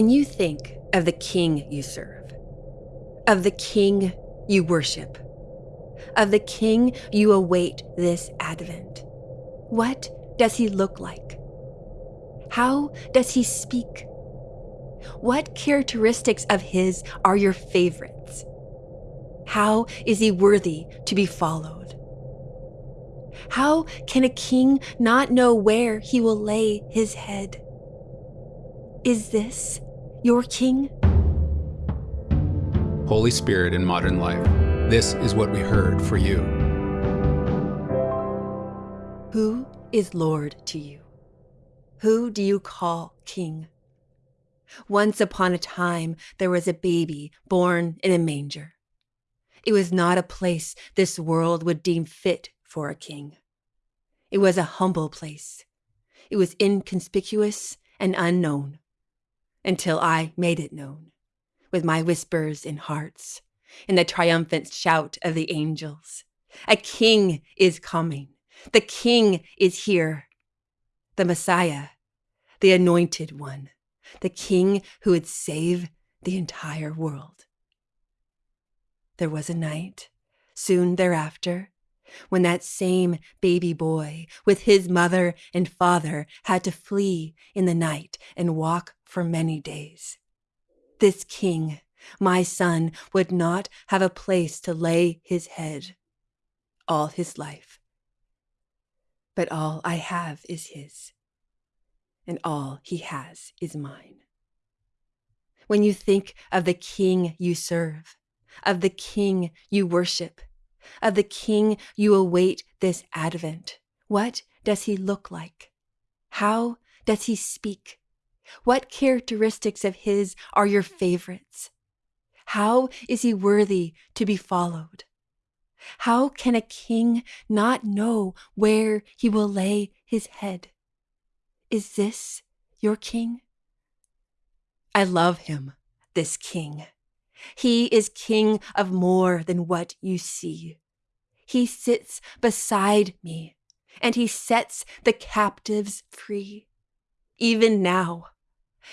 When you think of the king you serve, of the king you worship, of the king you await this Advent, what does he look like? How does he speak? What characteristics of his are your favorites? How is he worthy to be followed? How can a king not know where he will lay his head? Is this your king? Holy Spirit in modern life, this is what we heard for you. Who is Lord to you? Who do you call king? Once upon a time, there was a baby born in a manger. It was not a place this world would deem fit for a king. It was a humble place. It was inconspicuous and unknown until I made it known with my whispers in hearts, in the triumphant shout of the angels. A king is coming. The king is here. The Messiah, the anointed one, the king who would save the entire world. There was a night, soon thereafter, when that same baby boy with his mother and father had to flee in the night and walk for many days. This king, my son, would not have a place to lay his head all his life. But all I have is his, and all he has is mine. When you think of the king you serve, of the king you worship, of the King you await this Advent. What does he look like? How does he speak? What characteristics of his are your favorites? How is he worthy to be followed? How can a king not know where he will lay his head? Is this your king? I love him, this king. He is king of more than what you see. He sits beside me and he sets the captives free. Even now,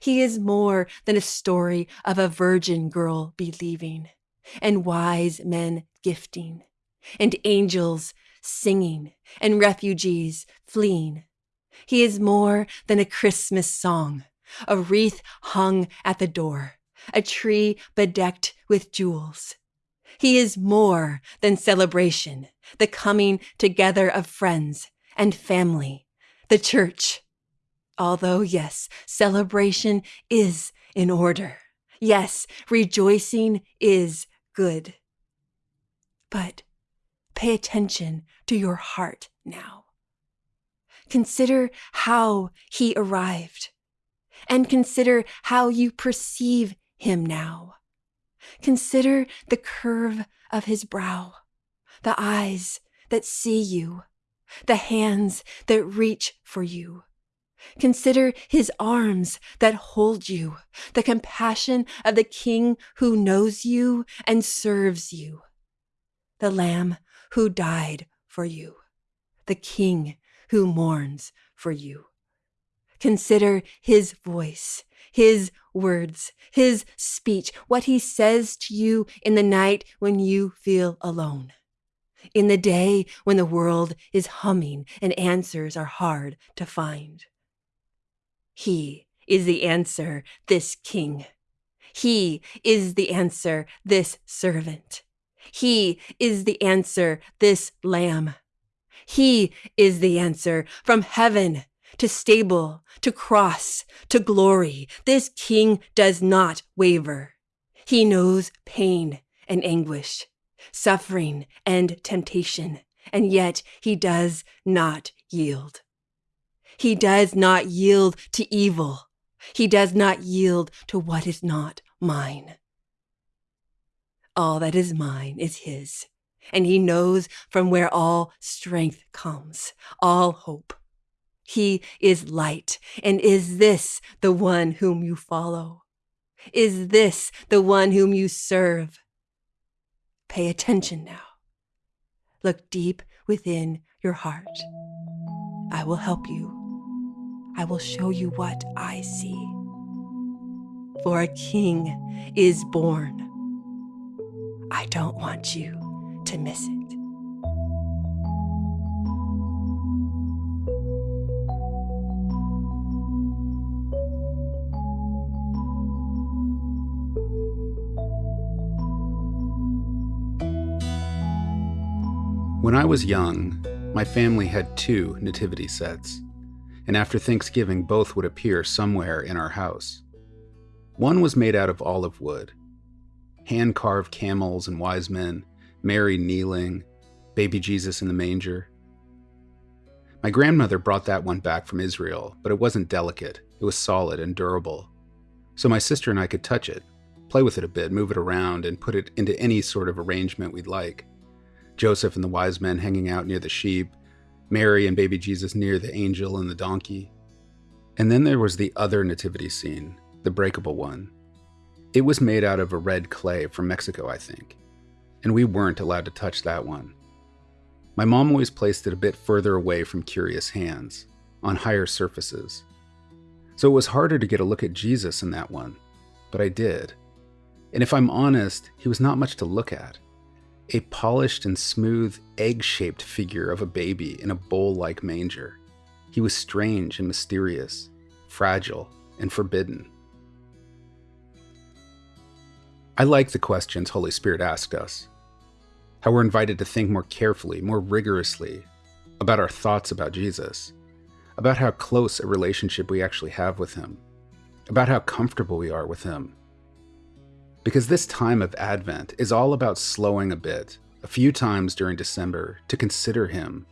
he is more than a story of a virgin girl believing and wise men gifting and angels singing and refugees fleeing. He is more than a Christmas song, a wreath hung at the door a tree bedecked with jewels. He is more than celebration, the coming together of friends and family, the church. Although, yes, celebration is in order. Yes, rejoicing is good. But pay attention to your heart now. Consider how he arrived, and consider how you perceive him now. Consider the curve of his brow, the eyes that see you, the hands that reach for you. Consider his arms that hold you, the compassion of the king who knows you and serves you, the lamb who died for you, the king who mourns for you. Consider his voice, his words, his speech, what he says to you in the night when you feel alone. In the day when the world is humming and answers are hard to find. He is the answer, this king. He is the answer, this servant. He is the answer, this lamb. He is the answer from heaven to stable, to cross, to glory. This king does not waver. He knows pain and anguish, suffering and temptation, and yet he does not yield. He does not yield to evil. He does not yield to what is not mine. All that is mine is his, and he knows from where all strength comes, all hope, he is light. And is this the one whom you follow? Is this the one whom you serve? Pay attention now. Look deep within your heart. I will help you. I will show you what I see. for a king is born. I don't want you to miss it. When I was young, my family had two nativity sets, and after Thanksgiving, both would appear somewhere in our house. One was made out of olive wood, hand carved camels and wise men, Mary kneeling, baby Jesus in the manger. My grandmother brought that one back from Israel, but it wasn't delicate, it was solid and durable. So my sister and I could touch it, play with it a bit, move it around, and put it into any sort of arrangement we'd like. Joseph and the wise men hanging out near the sheep, Mary and baby Jesus near the angel and the donkey. And then there was the other nativity scene, the breakable one. It was made out of a red clay from Mexico, I think, and we weren't allowed to touch that one. My mom always placed it a bit further away from curious hands, on higher surfaces. So it was harder to get a look at Jesus in that one, but I did. And if I'm honest, he was not much to look at a polished and smooth, egg shaped figure of a baby in a bowl like manger. He was strange and mysterious, fragile and forbidden. I like the questions Holy Spirit asked us. How we're invited to think more carefully, more rigorously about our thoughts about Jesus, about how close a relationship we actually have with Him, about how comfortable we are with Him, because this time of Advent is all about slowing a bit, a few times during December, to consider Him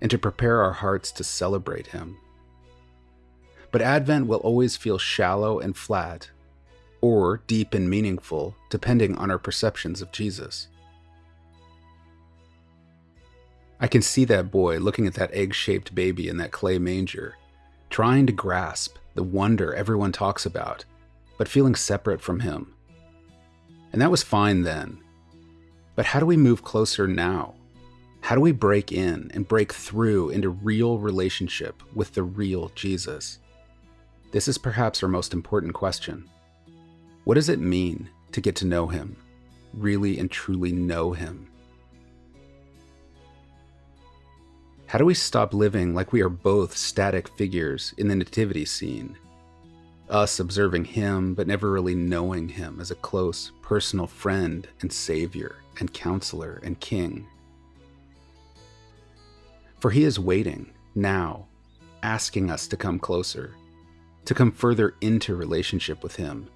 and to prepare our hearts to celebrate Him. But Advent will always feel shallow and flat, or deep and meaningful, depending on our perceptions of Jesus. I can see that boy looking at that egg shaped baby in that clay manger, trying to grasp the wonder everyone talks about, but feeling separate from him and that was fine then. But how do we move closer now? How do we break in and break through into real relationship with the real Jesus? This is perhaps our most important question. What does it mean to get to know Him, really and truly know Him? How do we stop living like we are both static figures in the nativity scene us observing him, but never really knowing him as a close, personal friend and savior and counselor and king. For he is waiting now, asking us to come closer, to come further into relationship with him.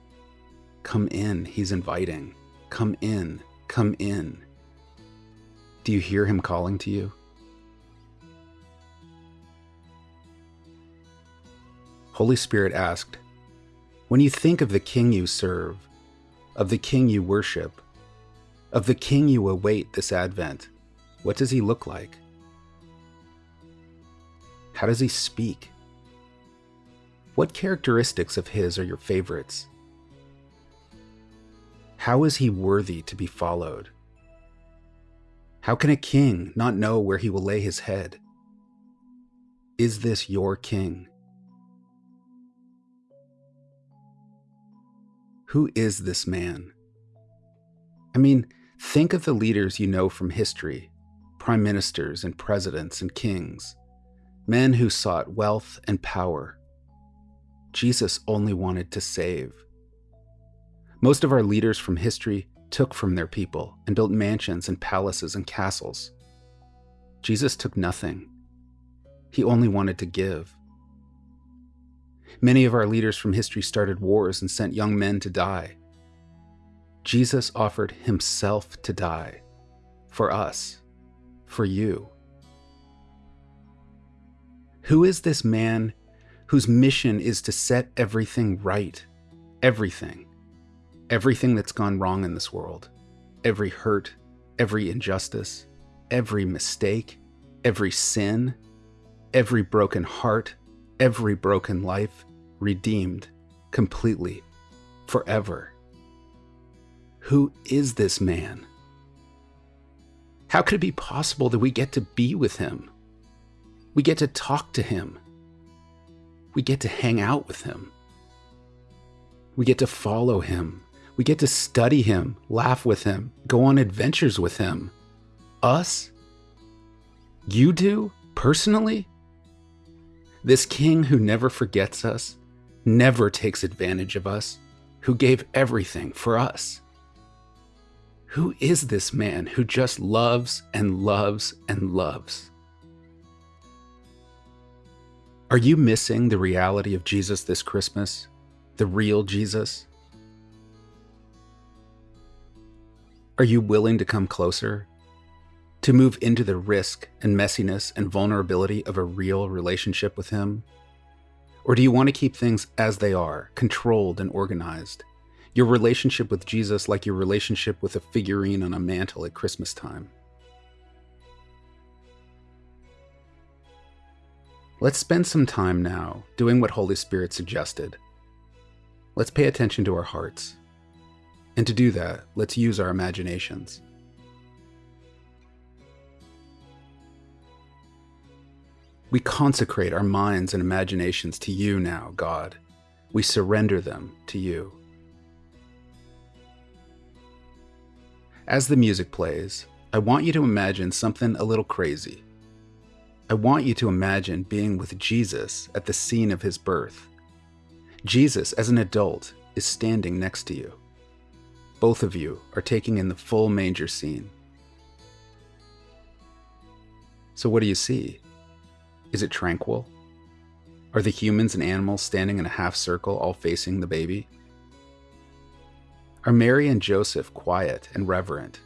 Come in, he's inviting. Come in, come in. Do you hear him calling to you? Holy Spirit asked, when you think of the King you serve, of the King you worship, of the King you await this Advent, what does he look like? How does he speak? What characteristics of his are your favorites? How is he worthy to be followed? How can a king not know where he will lay his head? Is this your king? Who is this man? I mean, think of the leaders you know from history prime ministers and presidents and kings, men who sought wealth and power. Jesus only wanted to save. Most of our leaders from history took from their people and built mansions and palaces and castles. Jesus took nothing. He only wanted to give. Many of our leaders from history started wars and sent young men to die. Jesus offered himself to die for us, for you. Who is this man whose mission is to set everything right? Everything. Everything that's gone wrong in this world. Every hurt, every injustice, every mistake, every sin, every broken heart, every broken life redeemed completely, forever. Who is this man? How could it be possible that we get to be with him? We get to talk to him. We get to hang out with him. We get to follow him. We get to study him, laugh with him, go on adventures with him. Us? You do? Personally? This king who never forgets us, never takes advantage of us, who gave everything for us. Who is this man who just loves and loves and loves? Are you missing the reality of Jesus this Christmas? The real Jesus? Are you willing to come closer? To move into the risk and messiness and vulnerability of a real relationship with Him? Or do you want to keep things as they are, controlled and organized? Your relationship with Jesus like your relationship with a figurine on a mantle at Christmas time? Let's spend some time now doing what Holy Spirit suggested. Let's pay attention to our hearts. And to do that, let's use our imaginations. We consecrate our minds and imaginations to you now, God. We surrender them to you. As the music plays, I want you to imagine something a little crazy. I want you to imagine being with Jesus at the scene of his birth. Jesus, as an adult, is standing next to you. Both of you are taking in the full manger scene. So, what do you see? Is it tranquil? Are the humans and animals standing in a half circle, all facing the baby? Are Mary and Joseph quiet and reverent?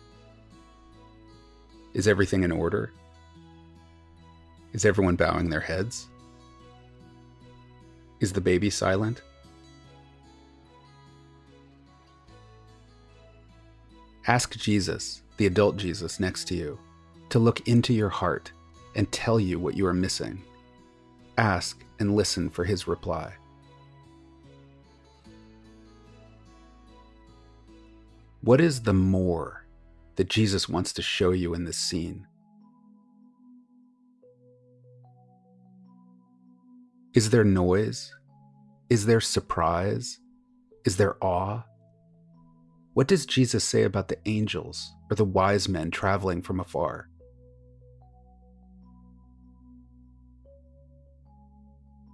Is everything in order? Is everyone bowing their heads? Is the baby silent? Ask Jesus, the adult Jesus next to you, to look into your heart and tell you what you are missing. Ask and listen for his reply. What is the more that Jesus wants to show you in this scene? Is there noise? Is there surprise? Is there awe? What does Jesus say about the angels or the wise men traveling from afar?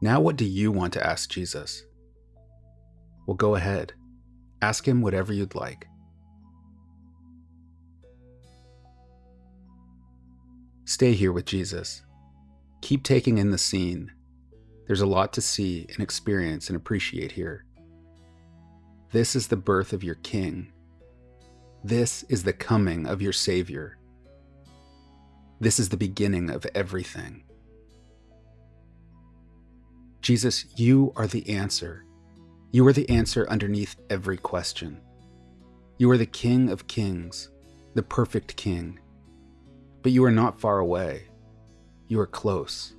Now, what do you want to ask Jesus? Well, go ahead. Ask him whatever you'd like. Stay here with Jesus. Keep taking in the scene there's a lot to see and experience and appreciate here. This is the birth of your King. This is the coming of your Savior. This is the beginning of everything. Jesus, you are the answer. You are the answer underneath every question. You are the King of kings, the perfect King. But you are not far away. You are close.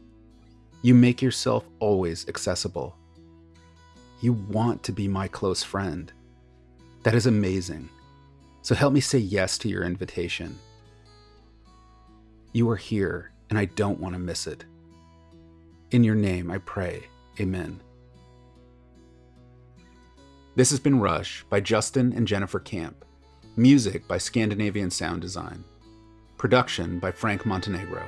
You make yourself always accessible. You want to be my close friend. That is amazing. So help me say yes to your invitation. You are here, and I don't want to miss it. In your name, I pray. Amen. This has been Rush by Justin and Jennifer Camp. Music by Scandinavian Sound Design. Production by Frank Montenegro.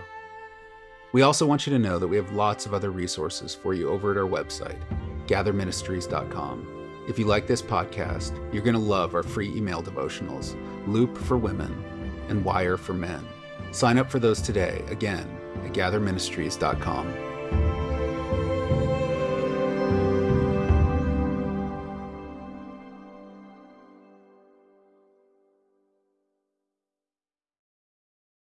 We also want you to know that we have lots of other resources for you over at our website, gatherministries.com. If you like this podcast, you're going to love our free email devotionals, Loop for Women and Wire for Men. Sign up for those today, again, at gatherministries.com.